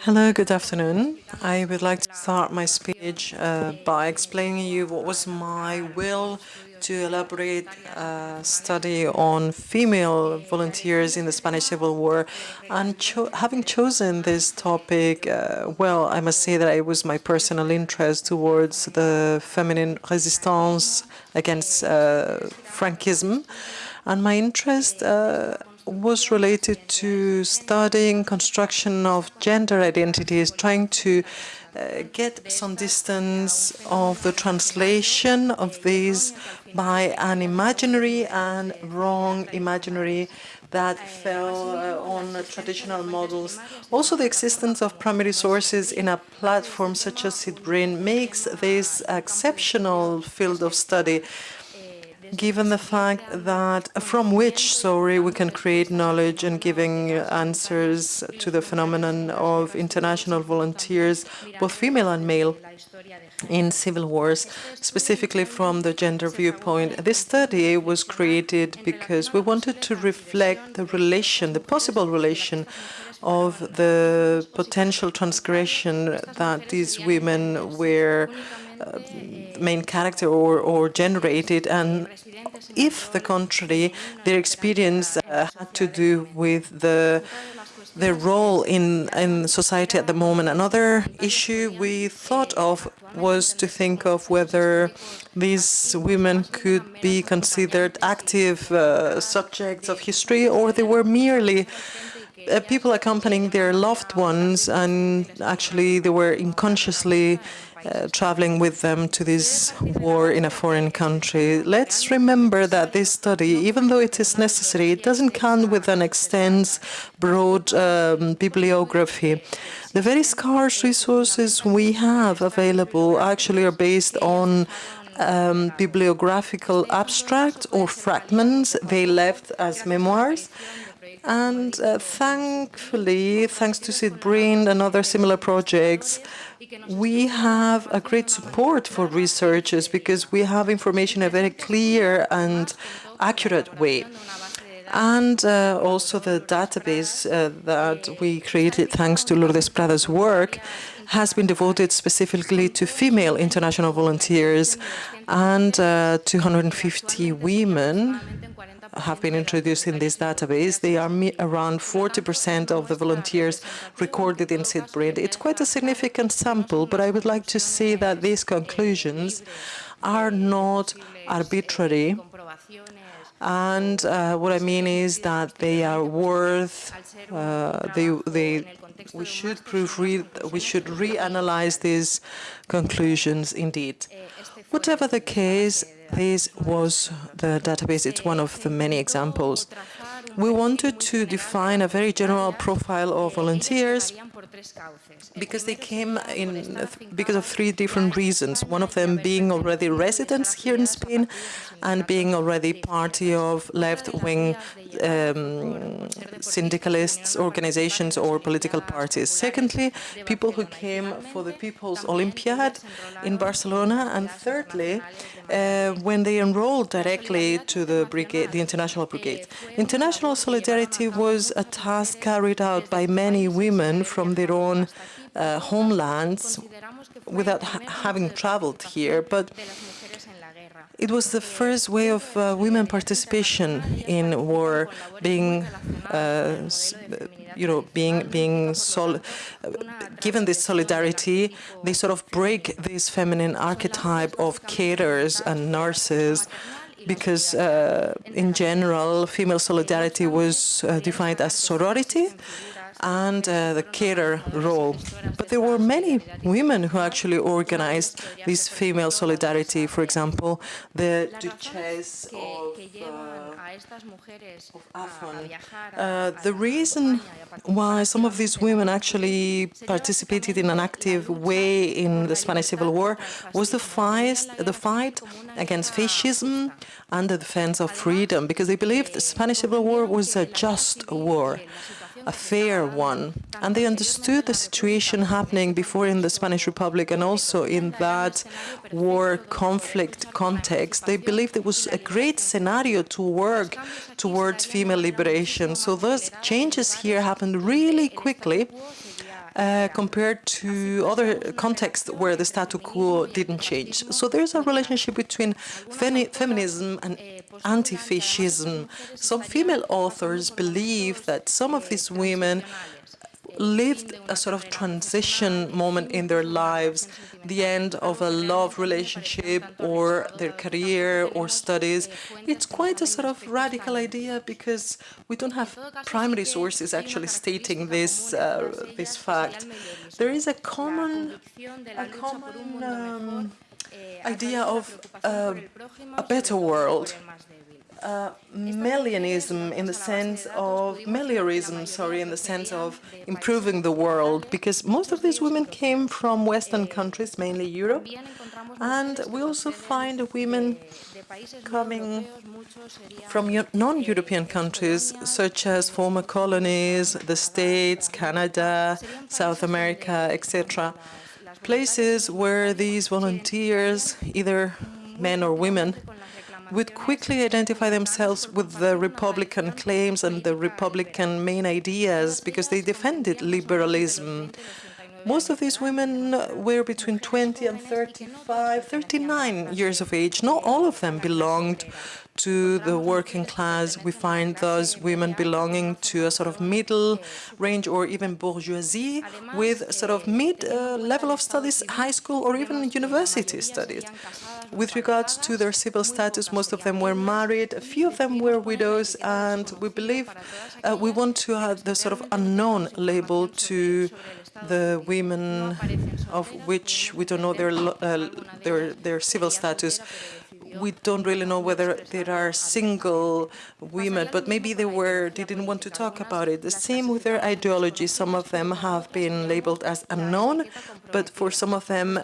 Hello, good afternoon. I would like to start my speech uh, by explaining you what was my will to elaborate a study on female volunteers in the Spanish Civil War. And cho having chosen this topic, uh, well, I must say that it was my personal interest towards the feminine resistance against uh. And my interest uh, was related to studying construction of gender identities, trying to uh, get some distance of the translation of these by an imaginary and wrong imaginary that fell uh, on traditional models. Also, the existence of primary sources in a platform such as SIDBRAIN makes this exceptional field of study given the fact that from which, sorry, we can create knowledge and giving answers to the phenomenon of international volunteers, both female and male, in civil wars, specifically from the gender viewpoint. This study was created because we wanted to reflect the relation, the possible relation of the potential transgression that these women were uh, main character or, or generated, and if the contrary, their experience uh, had to do with the their role in, in society at the moment. Another issue we thought of was to think of whether these women could be considered active uh, subjects of history or they were merely uh, people accompanying their loved ones and actually they were unconsciously uh, traveling with them to this war in a foreign country. Let's remember that this study, even though it is necessary, it doesn't come with an extensive, broad um, bibliography. The very scarce resources we have available actually are based on um, bibliographical abstracts or fragments they left as memoirs. And uh, thankfully, thanks to SIDBRAIN and other similar projects, we have a great support for researchers because we have information in a very clear and accurate way. And uh, also the database uh, that we created thanks to Lourdes Prada's work has been devoted specifically to female international volunteers and uh, 250 women have been introduced in this database. They are around 40% of the volunteers recorded in SIDBRAIN. It's quite a significant sample, but I would like to say that these conclusions are not arbitrary. And uh, what I mean is that they are worth, uh, they, they, we should proofread, we should reanalyze these conclusions indeed. Whatever the case, this was the database. It's one of the many examples. We wanted to define a very general profile of volunteers because they came in because of three different reasons. One of them being already residents here in Spain and being already party of left-wing um, syndicalists, organizations or political parties. Secondly, people who came for the People's Olympiad in Barcelona. And thirdly, uh, when they enrolled directly to the brigade, the International Brigade. International solidarity was a task carried out by many women from their own uh, homelands without ha having traveled here, but it was the first way of uh, women participation in war, being, uh, you know, being being sol given this solidarity, they sort of break this feminine archetype of carers and nurses because uh, in general, female solidarity was uh, defined as sorority, and uh, the carer role. But there were many women who actually organized this female solidarity. For example, the Duchess of, uh, the reason why some of these women actually participated in an active way in the Spanish Civil War was the fight, the fight against fascism and the defense of freedom, because they believed the Spanish Civil War was a just war. A fair one. And they understood the situation happening before in the Spanish Republic and also in that war conflict context. They believed it was a great scenario to work towards female liberation. So those changes here happened really quickly uh, compared to other contexts where the status quo didn't change. So there's a relationship between feminism and anti-fascism. Some female authors believe that some of these women lived a sort of transition moment in their lives, the end of a love relationship or their career or studies. It's quite a sort of radical idea because we don't have primary sources actually stating this uh, this fact. There is a common a common um, idea of uh, a better world uh, in the sense of meliorism, sorry, in the sense of improving the world, because most of these women came from Western countries, mainly Europe, and we also find women coming from non-European countries, such as former colonies, the States, Canada, South America, etc. Places where these volunteers, either men or women, would quickly identify themselves with the Republican claims and the Republican main ideas because they defended liberalism. Most of these women were between 20 and 35, 39 years of age. Not all of them belonged to the working class. We find those women belonging to a sort of middle range or even bourgeoisie with sort of mid-level uh, of studies, high school or even university studies. With regards to their civil status, most of them were married, a few of them were widows, and we believe uh, we want to add the sort of unknown label to the women of which we don't know their uh, their their civil status we don't really know whether there are single women, but maybe they were, they didn't want to talk about it. The same with their ideology. Some of them have been labeled as unknown, but for some of them,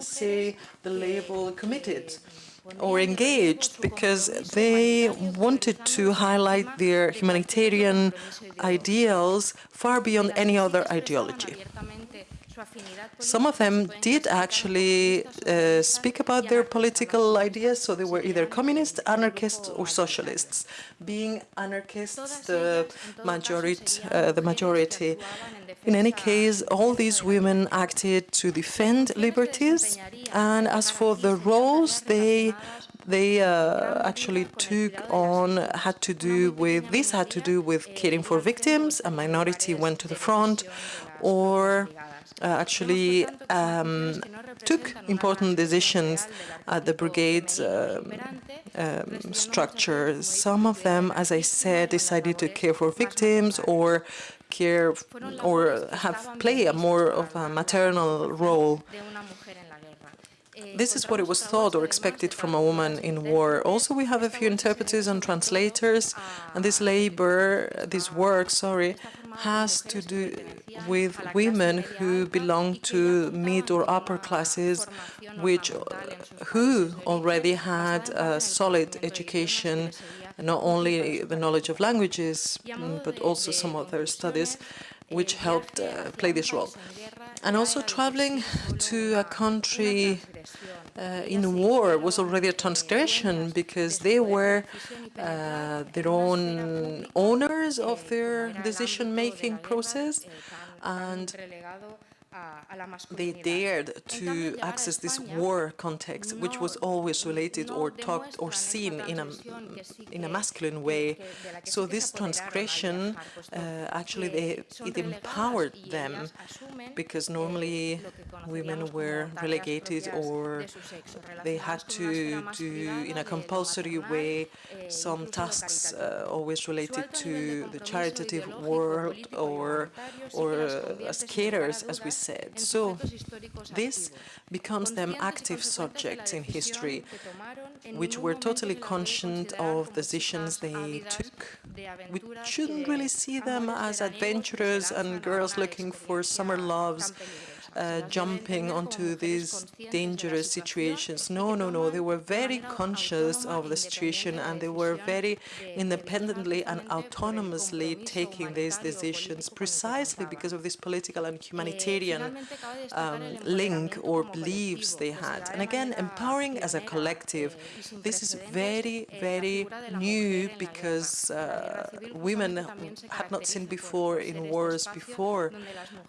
say the label committed or engaged because they wanted to highlight their humanitarian ideals far beyond any other ideology. Some of them did actually uh, speak about their political ideas, so they were either communists, anarchists, or socialists. Being anarchists, the majority, uh, the majority. In any case, all these women acted to defend liberties, and as for the roles they they uh, actually took on had to do with this had to do with caring for victims. A minority went to the front, or actually um, took important decisions at the brigade's um, um, structure. Some of them, as I said, decided to care for victims or care or have play a more of a maternal role. This is what it was thought or expected from a woman in war. Also, we have a few interpreters and translators, and this labor, this work, sorry, has to do with women who belong to mid or upper classes, which who already had a solid education, not only the knowledge of languages, but also some other studies, which helped uh, play this role. And also traveling to a country uh, in war was already a transgression because they were uh, their own owners of their decision-making process and they dared to access this war context, which was always related or talked or seen in a, in a masculine way. So this transgression, uh, actually, they, it empowered them, because normally women were relegated or they had to do, in a compulsory way, some tasks uh, always related to the charitative world or, or uh, as carers, as we said. So this becomes them active subjects in history, which were totally conscious of the decisions they took. We shouldn't really see them as adventurers and girls looking for summer loves uh, jumping onto these dangerous situations. No, no, no. They were very conscious of the situation and they were very independently and autonomously taking these decisions precisely because of this political and humanitarian um, link or beliefs they had. And again, empowering as a collective. This is very, very new because uh, women had not seen before in wars before.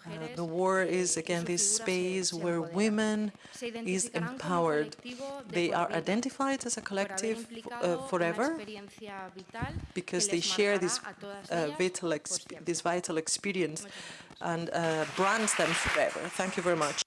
Uh, the war is again this space where women is empowered. They are identified as a collective uh, forever because they share this uh, vital this vital experience and uh, brands them forever. Thank you very much.